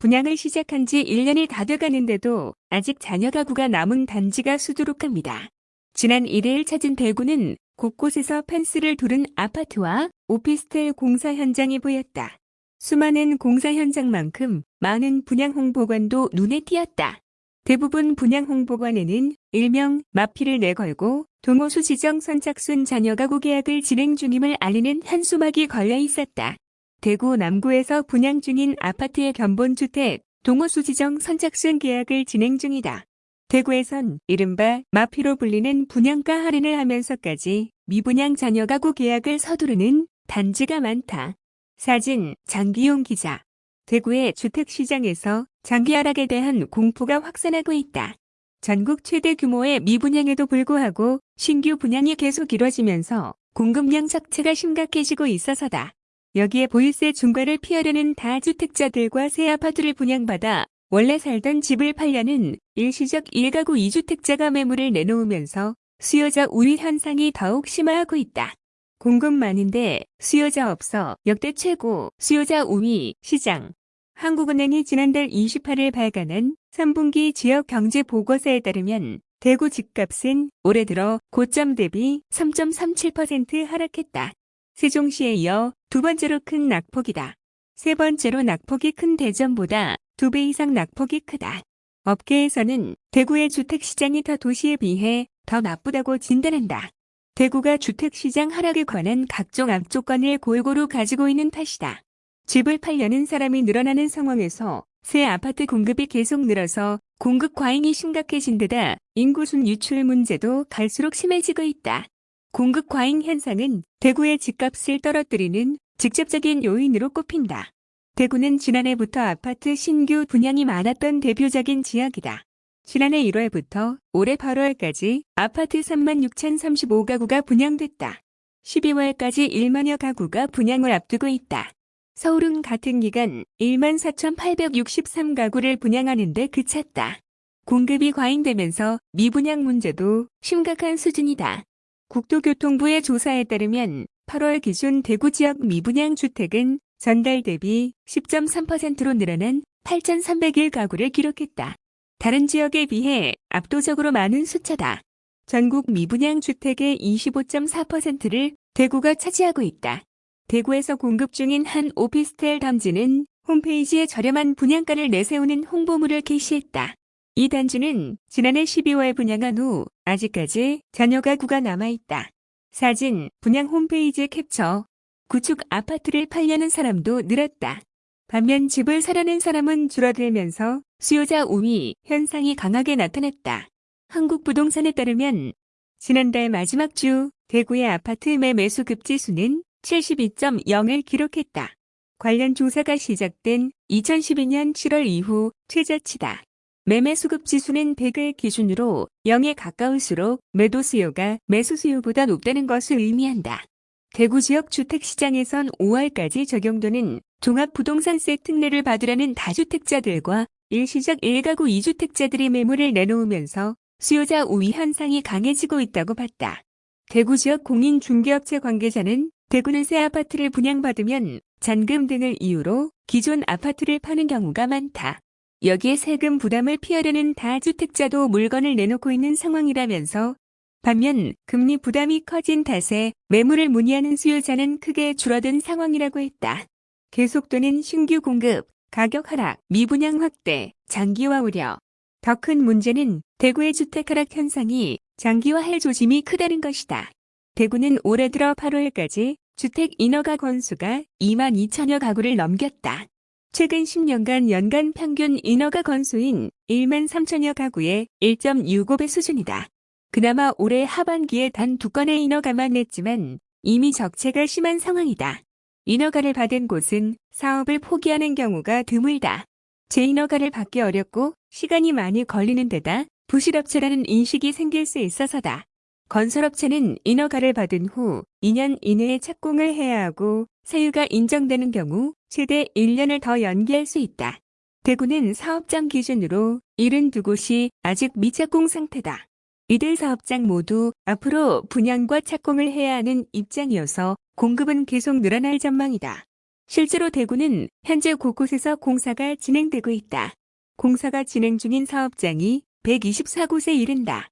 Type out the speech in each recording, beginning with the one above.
분양을 시작한 지 1년이 다 돼가는데도 아직 자녀 가구가 남은 단지가 수두룩합니다. 지난 1일 찾은 대구는 곳곳에서 펜스를 두른 아파트와 오피스텔 공사 현장이 보였다. 수많은 공사 현장만큼 많은 분양 홍보관도 눈에 띄었다. 대부분 분양 홍보관에는 일명 마피를 내걸고 동호수 지정 선착순 자녀 가구 계약을 진행 중임을 알리는 현수막이 걸려 있었다. 대구 남구에서 분양 중인 아파트의 견본주택 동호수 지정 선착순 계약을 진행 중이다. 대구에선 이른바 마피로 불리는 분양가 할인을 하면서까지 미분양 자녀 가구 계약을 서두르는 단지가 많다. 사진 장기용 기자 대구의 주택시장에서 장기 하락에 대한 공포가 확산하고 있다. 전국 최대 규모의 미분양에도 불구하고 신규 분양이 계속 이뤄지면서 공급량 적체가 심각해지고 있어서다. 여기에 보유세 중과를 피하려는 다주택자들과 새 아파트를 분양받아 원래 살던 집을 팔려는 일시적 1가구 2주택자가 매물을 내놓으면서 수요자 우위 현상이 더욱 심화하고 있다. 공급 많은데 수요자 없어 역대 최고 수요자 우위 시장. 한국은행이 지난달 28일 발간한 3분기 지역 경제 보고서에 따르면 대구 집값은 올해 들어 고점 대비 3.37% 하락했다. 세종시에 이어 두 번째로 큰 낙폭이다. 세 번째로 낙폭이 큰 대전보다 두 배 이상 낙폭이 크다. 업계에서는 대구의 주택시장이 타 도시에 비해 더 나쁘다고 진단한다. 대구가 주택시장 하락에 관한 각종 앞조건을 골고루 가지고 있는 탓이다. 집을 팔려는 사람이 늘어나는 상황에서 새 아파트 공급이 계속 늘어서 공급 과잉이 심각해진 데다 인구순 유출 문제도 갈수록 심해지고 있다. 공급 과잉 현상은 대구의 집값을 떨어뜨리는 직접적인 요인으로 꼽힌다. 대구는 지난해부터 아파트 신규 분양이 많았던 대표적인 지역이다. 지난해 1월부터 올해 8월까지 아파트 36,035가구가 분양됐다. 12월까지 1만여 가구가 분양을 앞두고 있다. 서울은 같은 기간 14,863가구를 분양하는 데 그쳤다. 공급이 과잉되면서 미분양 문제도 심각한 수준이다. 국토교통부의 조사에 따르면 8월 기준 대구 지역 미분양 주택은 전달 대비 10.3%로 늘어난 8,301가구를 기록했다. 다른 지역에 비해 압도적으로 많은 숫자다. 전국 미분양 주택의 25.4%를 대구가 차지하고 있다. 대구에서 공급 중인 한 오피스텔 단지는 홈페이지에 저렴한 분양가를 내세우는 홍보물을 게시했다. 이 단지는 지난해 12월 분양한 후 아직까지 잔여 가구가 남아있다. 사진, 분양 홈페이지 캡처. 구축 아파트를 팔려는 사람도 늘었다. 반면 집을 사려는 사람은 줄어들면서 수요자 우위 현상이 강하게 나타났다. 한국부동산에 따르면 지난달 마지막 주 대구의 아파트 매매수 급지수는 72.0을 기록했다. 관련 조사가 시작된 2012년 7월 이후 최저치다. 매매 수급 지수는 100을 기준으로 0에 가까울수록 매도 수요가 매수 수요보다 높다는 것을 의미한다. 대구 지역 주택시장에선 5월까지 적용되는 종합부동산세 특례를 받으라는 다주택자들과 일시적 1가구 2주택자들이 매물을 내놓으면서 수요자 우위 현상이 강해지고 있다고 봤다. 대구 지역 공인 중개업체 관계자는 대구는 새 아파트를 분양받으면 잔금 등을 이유로 기존 아파트를 파는 경우가 많다. 여기에 세금 부담을 피하려는 다주택자도 물건을 내놓고 있는 상황이라면서 반면 금리 부담이 커진 탓에 매물을 문의하는 수요자는 크게 줄어든 상황이라고 했다. 계속되는 신규 공급, 가격 하락, 미분양 확대, 장기화 우려. 더 큰 문제는 대구의 주택 하락 현상이 장기화할 조짐이 크다는 것이다. 대구는 올해 들어 8월까지 주택 인허가 건수가 2만 2천여 가구를 넘겼다. 최근 10년간 연간 평균 인허가 건수인 1만 3천여 가구의 1.65배 수준이다. 그나마 올해 하반기에 단 두 건의 인허가만 냈지만 이미 적체가 심한 상황이다. 인허가를 받은 곳은 사업을 포기하는 경우가 드물다. 재인허가를 받기 어렵고 시간이 많이 걸리는 데다 부실업체라는 인식이 생길 수 있어서다. 건설업체는 인허가를 받은 후 2년 이내에 착공을 해야 하고 세유가 인정되는 경우 최대 1년을 더 연기할 수 있다. 대구는 사업장 기준으로 72곳이 아직 미착공 상태다. 이들 사업장 모두 앞으로 분양과 착공을 해야 하는 입장이어서 공급은 계속 늘어날 전망이다. 실제로 대구는 현재 곳곳에서 공사가 진행되고 있다. 공사가 진행 중인 사업장이 124곳에 이른다.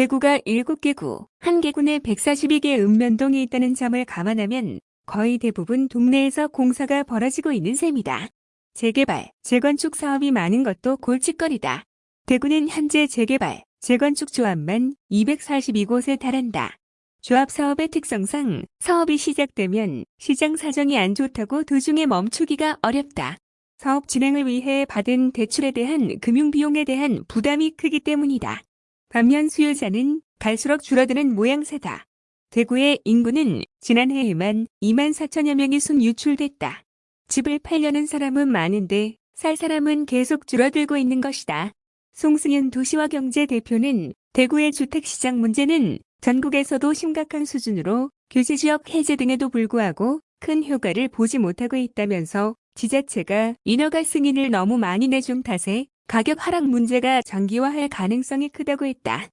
대구가 7개 구, 1개 군에 142개 읍면동이 있다는 점을 감안하면 거의 대부분 동네에서 공사가 벌어지고 있는 셈이다. 재개발, 재건축 사업이 많은 것도 골칫거리다. 대구는 현재 재개발, 재건축 조합만 242곳에 달한다. 조합 사업의 특성상 사업이 시작되면 시장 사정이 안 좋다고 도중에 멈추기가 어렵다. 사업 진행을 위해 받은 대출에 대한 금융비용에 대한 부담이 크기 때문이다. 반면 수요자는 갈수록 줄어드는 모양새다. 대구의 인구는 지난해에만 2만 4천여 명이 순 유출됐다. 집을 팔려는 사람은 많은데 살 사람은 계속 줄어들고 있는 것이다. 송승현 도시화경제 대표는 대구의 주택시장 문제는 전국에서도 심각한 수준으로 규제지역 해제 등에도 불구하고 큰 효과를 보지 못하고 있다면서 지자체가 인허가 승인을 너무 많이 내준 탓에 가격 하락 문제가 장기화할 가능성이 크다고 했다.